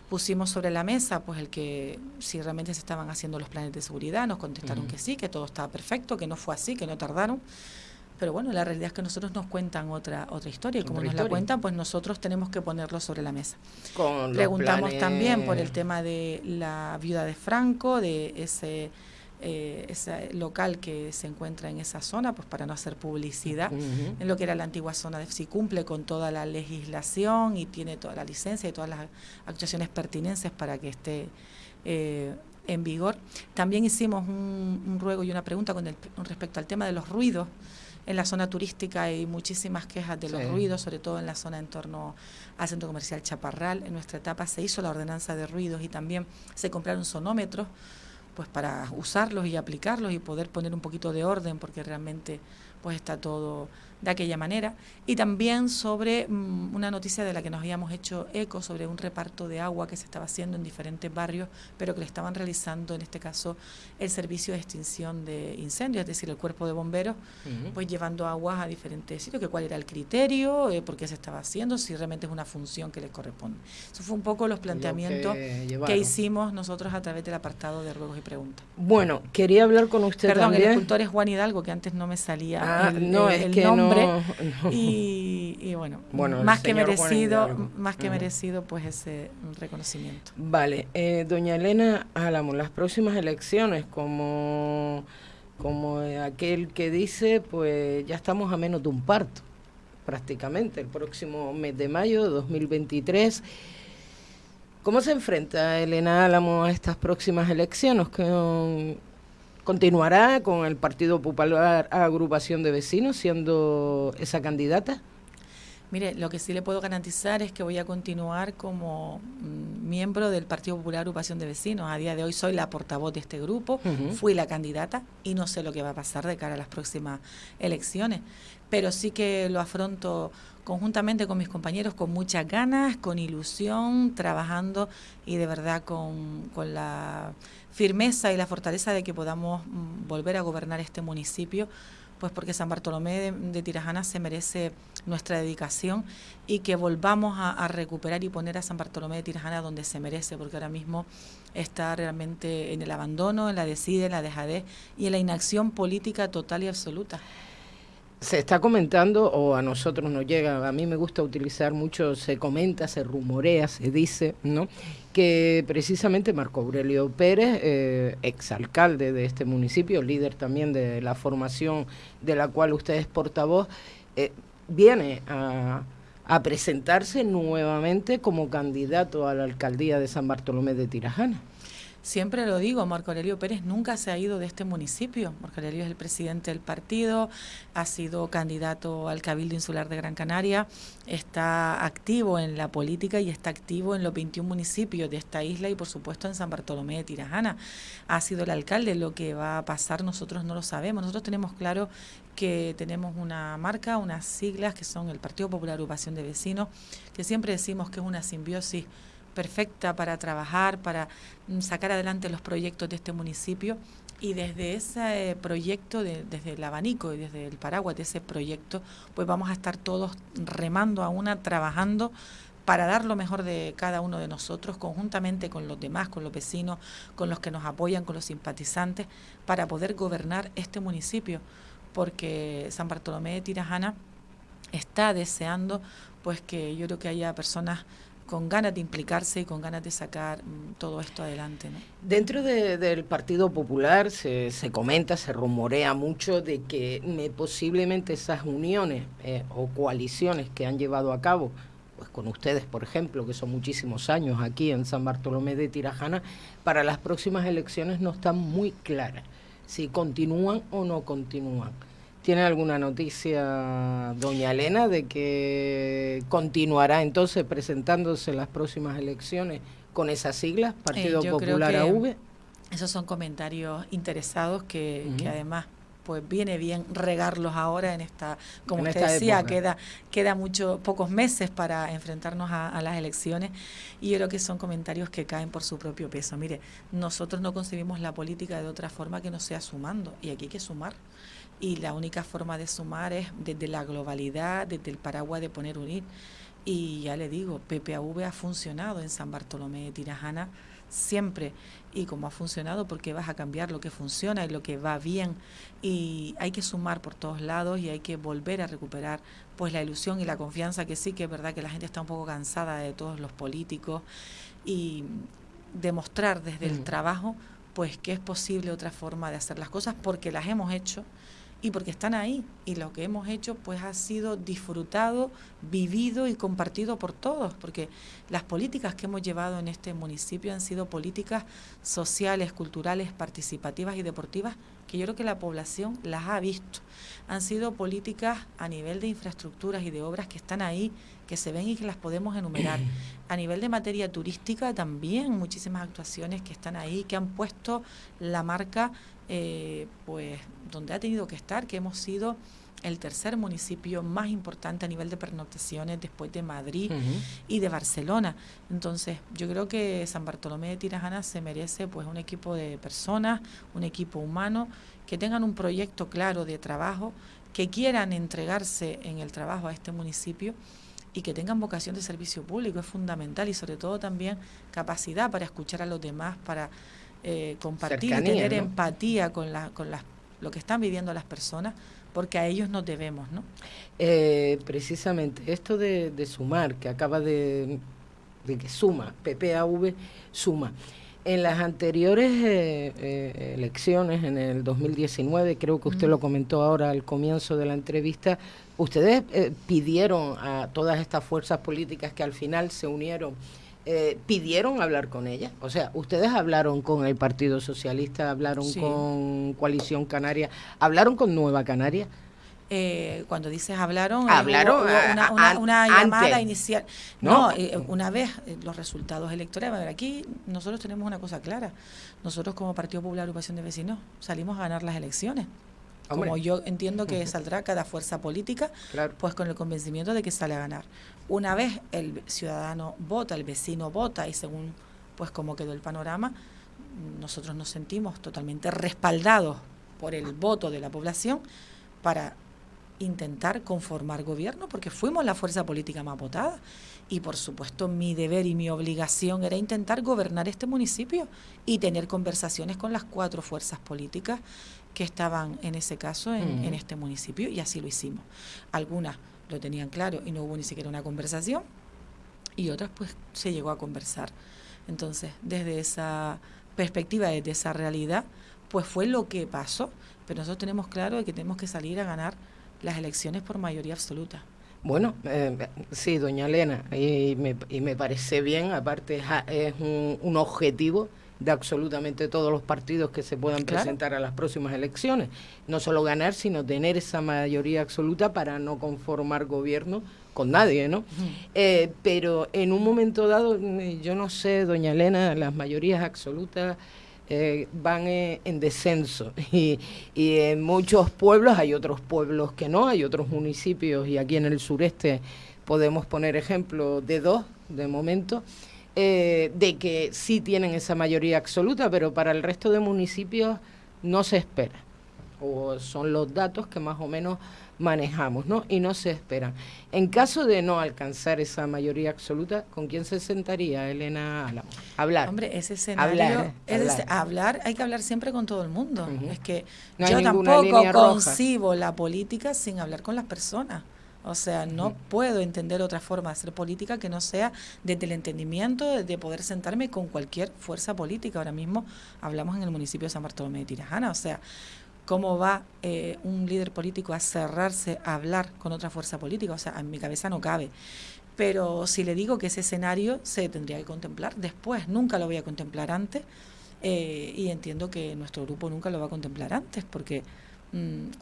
Pusimos sobre la mesa pues el que si realmente se estaban haciendo los planes de seguridad, nos contestaron que sí, que todo estaba perfecto, que no fue así, que no tardaron. Pero bueno, la realidad es que nosotros nos cuentan otra otra historia y como nos la cuentan, pues nosotros tenemos que ponerlo sobre la mesa. Preguntamos también por el tema de la viuda de Franco, de ese eh, ese local que se encuentra en esa zona, pues para no hacer publicidad, en lo que era la antigua zona de si cumple con toda la legislación y tiene toda la licencia y todas las actuaciones pertinentes para que esté eh, en vigor. También hicimos un, ruego y una pregunta con, respecto al tema de los ruidos. En la zona turística hay muchísimas quejas de los ruidos, sobre todo en la zona en torno al centro comercial Chaparral. En nuestra etapa se hizo la ordenanza de ruidos y también se compraron sonómetros pues para usarlos y aplicarlos y poder poner un poquito de orden porque realmente pues está todo de aquella manera. Y también sobre mm, una noticia de la que nos habíamos hecho eco sobre un reparto de agua que se estaba haciendo en diferentes barrios, pero que le estaban realizando en este caso el servicio de extinción de incendios, es decir, el cuerpo de bomberos, pues llevando aguas a diferentes sitios, que cuál era el criterio, eh, por qué se estaba haciendo, si realmente es una función que les corresponde. Eso fue un poco los planteamientos que, hicimos nosotros a través del apartado de ruegos y preguntas. Bueno, quería hablar con usted Perdón, también. el escultor es Juan Hidalgo, que antes no me salía ah, el, no, es que nombre. Y, bueno, más que merecido, más que merecido pues ese reconocimiento. Vale, eh, doña Elena Álamo, las próximas elecciones como como aquel que dice, pues ya estamos a menos de un parto, prácticamente, el próximo mes de mayo de 2023. ¿Cómo se enfrenta Elena Álamo a estas próximas elecciones? ¿Continuará con el Partido Popular Agrupación de Vecinos siendo esa candidata? Mire, lo que sí le puedo garantizar es que voy a continuar como mm, miembro del Partido Popular Agrupación de Vecinos. A día de hoy soy la portavoz de este grupo, fui la candidata y no sé lo que va a pasar de cara a las próximas elecciones, pero sí que lo afronto conjuntamente con mis compañeros con muchas ganas, con ilusión, trabajando y de verdad con, con la firmeza y la fortaleza de que podamos mm, volver a gobernar este municipio, pues porque San Bartolomé de, Tirajana se merece nuestra dedicación y que volvamos a, recuperar y poner a San Bartolomé de Tirajana donde se merece, porque ahora mismo está realmente en el abandono, en la decide, en la dejadez y en la inacción política total y absoluta se está comentando, o a nosotros nos llega, a mí me gusta utilizar mucho, se comenta, se rumorea, se dice, ¿no? que precisamente Marco Aurelio Pérez, eh, exalcalde de este municipio, líder también de la formación de la cual usted es portavoz, eh, viene a, a presentarse nuevamente como candidato a la alcaldía de San Bartolomé de Tirajana. Siempre lo digo, Marco Aurelio Pérez nunca se ha ido de este municipio. Marco Aurelio es el presidente del partido, ha sido candidato al Cabildo Insular de Gran Canaria, está activo en la política y está activo en los 21 municipios de esta isla y por supuesto en San Bartolomé de Tirajana. Ha sido el alcalde, lo que va a pasar nosotros no lo sabemos. Nosotros tenemos claro que tenemos una marca, unas siglas que son el Partido Popular Agrupación de Vecinos, que siempre decimos que es una simbiosis perfecta para trabajar, para mm, sacar adelante los proyectos de este municipio. Y desde ese proyecto, desde el abanico y desde el paraguas de ese proyecto, pues vamos a estar todos remando a una, trabajando para dar lo mejor de cada uno de nosotros, conjuntamente con los demás, con los vecinos, con los que nos apoyan, con los simpatizantes, para poder gobernar este municipio, porque San Bartolomé de Tirajana está deseando pues que yo creo que haya personas con ganas de implicarse y con ganas de sacar mm, todo esto adelante. Dentro del Partido Popular se, se, comenta, se rumorea mucho de que posiblemente esas uniones eh, o coaliciones que han llevado a cabo, pues con ustedes, por ejemplo, que son muchísimos años aquí en San Bartolomé de Tirajana, para las próximas elecciones no están muy claras si continúan o no continúan. ¿Tiene alguna noticia, doña Elena, de que continuará entonces presentándose en las próximas elecciones con esas siglas, Partido eh, Popular AV? Esos son comentarios interesados que, además pues viene bien regarlos ahora en esta, como usted decía, queda, queda mucho, pocos meses para enfrentarnos a, a, las elecciones y yo creo que son comentarios que caen por su propio peso. Mire, nosotros no concebimos la política de otra forma que no sea sumando y aquí hay que sumar y la única forma de sumar es desde la globalidad, desde el paraguas de poner unir. Y ya le digo, PPAV ha funcionado en San Bartolomé de Tirajana siempre y como ha funcionado porque vas a cambiar lo que funciona y lo que va bien y hay que sumar por todos lados y hay que volver a recuperar pues la ilusión y la confianza que sí que es verdad que la gente está un poco cansada de todos los políticos y demostrar desde el trabajo pues que es posible otra forma de hacer las cosas porque las hemos hecho y porque están ahí y lo que hemos hecho pues ha sido disfrutado, vivido y compartido por todos, porque las políticas que hemos llevado en este municipio han sido políticas sociales, culturales, participativas y deportivas que yo creo que la población las ha visto. Han sido políticas a nivel de infraestructuras y de obras que están ahí, que se ven y que las podemos enumerar. A nivel de materia turística también muchísimas actuaciones que están ahí, que han puesto la marca eh, pues donde ha tenido que estar, que hemos sido el tercer municipio más importante a nivel de pernoctaciones después de Madrid y de Barcelona. Entonces, yo creo que San Bartolomé de Tirajana se merece pues un equipo de personas, un equipo humano que tengan un proyecto claro de trabajo, que quieran entregarse en el trabajo a este municipio y que tengan vocación de servicio público es fundamental y sobre todo también capacidad para escuchar a los demás, para eh, compartir y tener empatía con, la, con las, lo que están viviendo las personas, porque a ellos nos debemos, ¿no? Eh, precisamente, esto de, sumar, que acaba de, de que suma, PPAV suma. En las anteriores eh, elecciones, en el 2019, creo que usted lo comentó ahora al comienzo de la entrevista, ustedes pidieron a todas estas fuerzas políticas que al final se unieron eh, pidieron hablar con ella. O sea, ustedes hablaron con el Partido Socialista, hablaron con Coalición Canaria, hablaron con Nueva Canaria. Eh, cuando dices hablaron, hablaron una, llamada inicial. No, eh, una vez los resultados electorales, ver, aquí nosotros tenemos una cosa clara. Nosotros como Partido Popular Agrupación de Vecinos salimos a ganar las elecciones. Como yo entiendo que saldrá cada fuerza política, pues con el convencimiento de que sale a ganar. Una vez el ciudadano vota, el vecino vota y según pues cómo quedó el panorama, nosotros nos sentimos totalmente respaldados por el voto de la población para intentar conformar gobierno porque fuimos la fuerza política más votada y por supuesto mi deber y mi obligación era intentar gobernar este municipio y tener conversaciones con las cuatro fuerzas políticas que estaban en ese caso en, en este municipio y así lo hicimos. Algunas lo tenían claro y no hubo ni siquiera una conversación y otras pues se llegó a conversar. Entonces, desde esa perspectiva, desde esa realidad, pues fue lo que pasó, pero nosotros tenemos claro que tenemos que salir a ganar las elecciones por mayoría absoluta. Bueno, eh, sí, doña Elena, y me, y me parece bien, aparte es un, un objetivo de absolutamente todos los partidos que se puedan presentar a las próximas elecciones. No solo ganar, sino tener esa mayoría absoluta para no conformar gobierno con nadie, ¿no? Eh, pero en un momento dado, yo no sé, doña Elena, las mayorías absolutas eh, van eh, en descenso y, y, en muchos pueblos hay otros pueblos que no, hay otros municipios y aquí en el sureste podemos poner ejemplo de dos de momento eh, de que sí tienen esa mayoría absoluta, pero para el resto de municipios no se espera. O son los datos que más o menos manejamos, ¿no? Y no se esperan. En caso de no alcanzar esa mayoría absoluta, ¿con quién se sentaría Elena Álamo? Hablar. Hombre, ese escenario, hablar, hablar. hay que hablar siempre con todo el mundo. Es que yo tampoco concibo la política sin hablar con las personas. O sea, no puedo entender otra forma de hacer política que no sea desde el entendimiento de poder sentarme con cualquier fuerza política. Ahora mismo hablamos en el municipio de San Bartolomé de Tirajana. O sea, ¿cómo va eh, un líder político a cerrarse a hablar con otra fuerza política? O sea, en mi cabeza no cabe. Pero si le digo que ese escenario se tendría que contemplar después, nunca lo voy a contemplar antes. Eh, y entiendo que nuestro grupo nunca lo va a contemplar antes, porque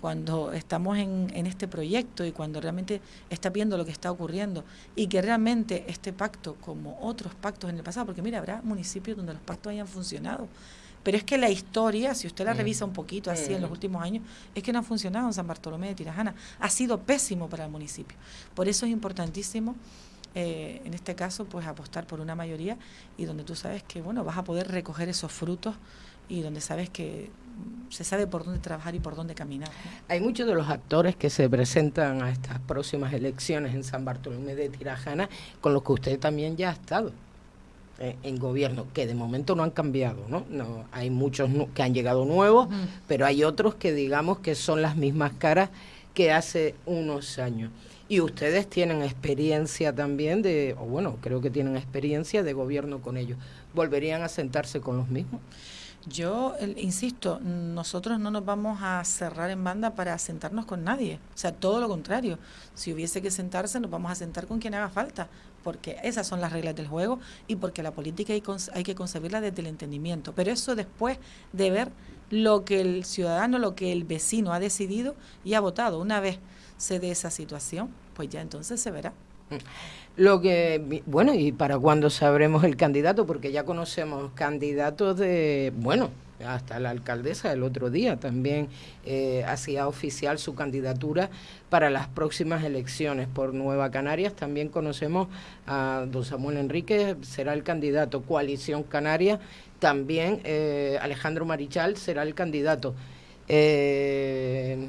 cuando estamos en, este proyecto y cuando realmente está viendo lo que está ocurriendo y que realmente este pacto, como otros pactos en el pasado, porque mira, habrá municipios donde los pactos hayan funcionado, pero es que la historia, si usted la mm. revisa un poquito así en los mm. últimos años, es que no ha funcionado en San Bartolomé de Tirajana, ha sido pésimo para el municipio. Por eso es importantísimo eh, en este caso, pues apostar por una mayoría y donde tú sabes que, bueno, vas a poder recoger esos frutos y donde sabes que se sabe por dónde trabajar y por dónde caminar. Hay muchos de los actores que se presentan a estas próximas elecciones en San Bartolomé de Tirajana, con los que usted también ya ha estado eh, en gobierno, que de momento no han cambiado, ¿no? no hay muchos que han llegado nuevos, pero hay otros que digamos que son las mismas caras que hace unos años. Y ustedes tienen experiencia también de, o bueno, creo que tienen experiencia de gobierno con ellos. ¿Volverían a sentarse con los mismos? Yo insisto, nosotros no nos vamos a cerrar en banda para sentarnos con nadie. O sea, todo lo contrario. Si hubiese que sentarse, nos vamos a sentar con quien haga falta, porque esas son las reglas del juego y porque la política hay, hay que concebirla desde el entendimiento. Pero eso después de ver lo que el ciudadano, lo que el vecino ha decidido y ha votado. Una vez se dé esa situación, pues ya entonces se verá. Lo que, bueno, y para cuándo sabremos el candidato, porque ya conocemos candidatos de, bueno, hasta la alcaldesa el otro día también eh, hacía oficial su candidatura para las próximas elecciones por Nueva Canarias. También conocemos a don Samuel Enrique, será el candidato. Coalición Canaria, también eh, Alejandro Marichal será el candidato. Eh,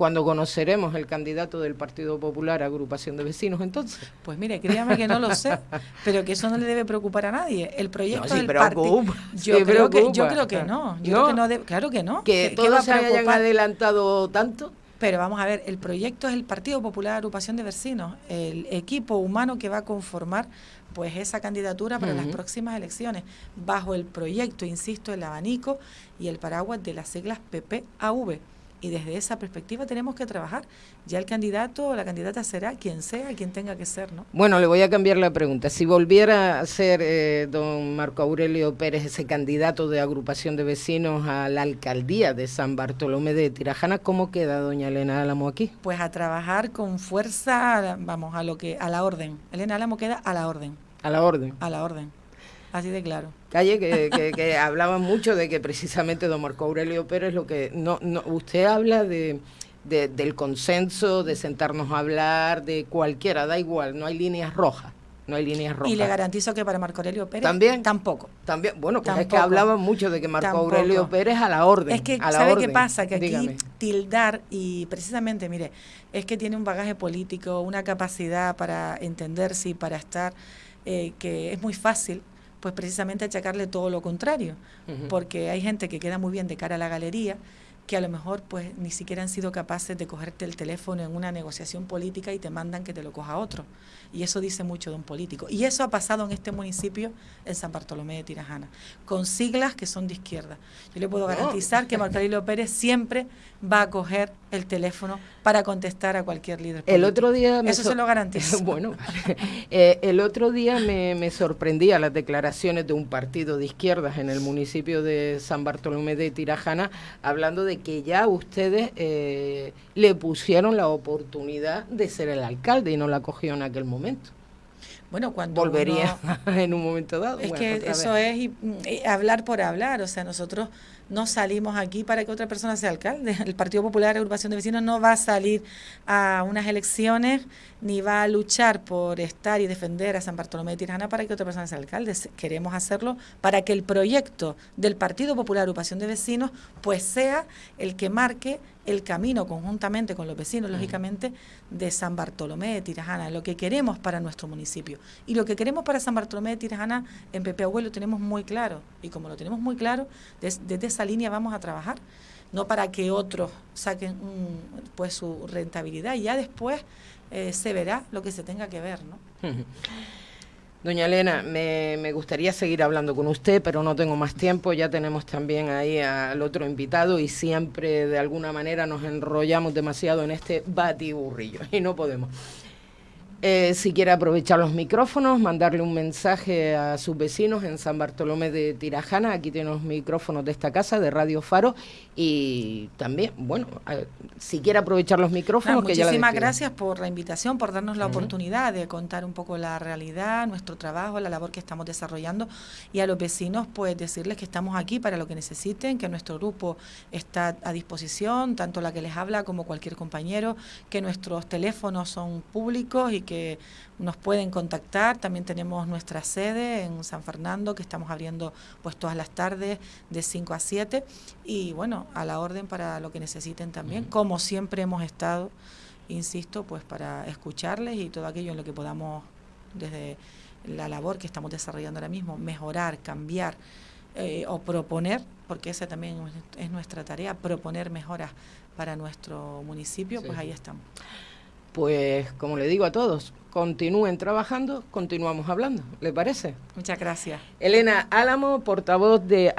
cuando conoceremos el candidato del Partido Popular, agrupación de vecinos, entonces. Pues mire, créame que no lo sé, pero que eso no le debe preocupar a nadie. El proyecto no, del partido. Yo, creo que, yo creo que no. Yo creo que no claro que no. Que todos se hayan adelantado tanto. Pero vamos a ver, el proyecto es el Partido Popular Agrupación de Vecinos, el equipo humano que va a conformar pues esa candidatura para las próximas elecciones, bajo el proyecto, insisto, el abanico y el paraguas de las siglas PPAV y desde esa perspectiva tenemos que trabajar. Ya el candidato o la candidata será quien sea, quien tenga que ser, ¿no? Bueno, le voy a cambiar la pregunta. Si volviera a ser eh, don Marco Aurelio Pérez ese candidato de agrupación de vecinos a la alcaldía de San Bartolomé de Tirajana, ¿cómo queda doña Elena Álamo aquí? Pues a trabajar con fuerza, vamos, a lo que a la orden. Elena Álamo queda a la orden. A la orden. A la orden. Así de claro. Calle, que, que, hablaban mucho de que precisamente don Marco Aurelio Pérez lo que... no, no Usted habla de, del consenso, de sentarnos a hablar, de cualquiera, da igual, no hay líneas rojas. No hay líneas rojas. Y le garantizo que para Marco Aurelio Pérez también tampoco. También, bueno, pues es que hablaban mucho de que Marco Aurelio Pérez a la orden. Es que ¿sabe qué pasa? Que aquí tildar y precisamente, mire, es que tiene un bagaje político, una capacidad para entenderse y para estar eh, que es muy fácil pues precisamente achacarle todo lo contrario, porque hay gente que queda muy bien de cara a la galería, que a lo mejor pues ni siquiera han sido capaces de cogerte el teléfono en una negociación política y te mandan que te lo coja otro. Y eso dice mucho de un político. Y eso ha pasado en este municipio, en San Bartolomé de Tirajana, con siglas que son de izquierda. Yo le puedo garantizar que Marcelino Pérez siempre va a coger el teléfono para contestar a cualquier líder político. El otro día Eso se lo garantizo. bueno, eh, el otro día me, me sorprendía las declaraciones de un partido de izquierdas en el municipio de San Bartolomé de Tirajana, hablando de que ya ustedes eh, le pusieron la oportunidad de ser el alcalde y no la cogió en aquel momento. Bueno, cuando volvería en un momento dado. Es que eso es hablar por hablar, o sea, nosotros no salimos aquí para que otra persona sea alcalde. El Partido Popular Agrupación de Vecinos no va a salir a unas elecciones ni va a luchar por estar y defender a San Bartolomé de Tirana para que otra persona sea alcalde. Queremos hacerlo para que el proyecto del Partido Popular Agrupación de Vecinos pues sea el que marque el camino conjuntamente con los vecinos, lógicamente, de San Bartolomé de Tirajana, lo que queremos para nuestro municipio. Y lo que queremos para San Bartolomé de Tirajana en Pepe Abuelo lo tenemos muy claro. Y como lo tenemos muy claro, desde, esa línea vamos a trabajar. No para que otros saquen pues su rentabilidad. Y ya después eh, se verá lo que se tenga que ver, ¿no? Doña Elena, me, me, gustaría seguir hablando con usted, pero no tengo más tiempo. Ya tenemos también ahí al otro invitado y siempre de alguna manera nos enrollamos demasiado en este batiburrillo y no podemos. Eh, si quiere aprovechar los micrófonos, mandarle un mensaje a sus vecinos en San Bartolomé de Tirajana. Aquí tiene los micrófonos de esta casa, de Radio Faro. Y también, bueno, si quiere aprovechar los micrófonos, que ya Muchísimas gracias por la invitación, por darnos la oportunidad de contar un poco la realidad, nuestro trabajo, la labor que estamos desarrollando y a los vecinos pues decirles que estamos aquí para lo que necesiten, que nuestro grupo está a disposición, tanto la que les habla como cualquier compañero, que nuestros teléfonos son públicos y que nos pueden contactar. También tenemos nuestra sede en San Fernando que estamos abriendo pues todas las tardes de 5 a 7 y bueno, a la orden para lo que necesiten también, como siempre hemos estado, insisto, pues para escucharles y todo aquello en lo que podamos desde la labor que estamos desarrollando ahora mismo, mejorar, cambiar eh, o proponer, porque esa también es nuestra tarea, proponer mejoras para nuestro municipio, pues ahí estamos. Pues como le digo a todos, continúen trabajando, continuamos hablando, ¿le parece? Muchas gracias. Elena Álamo, portavoz de...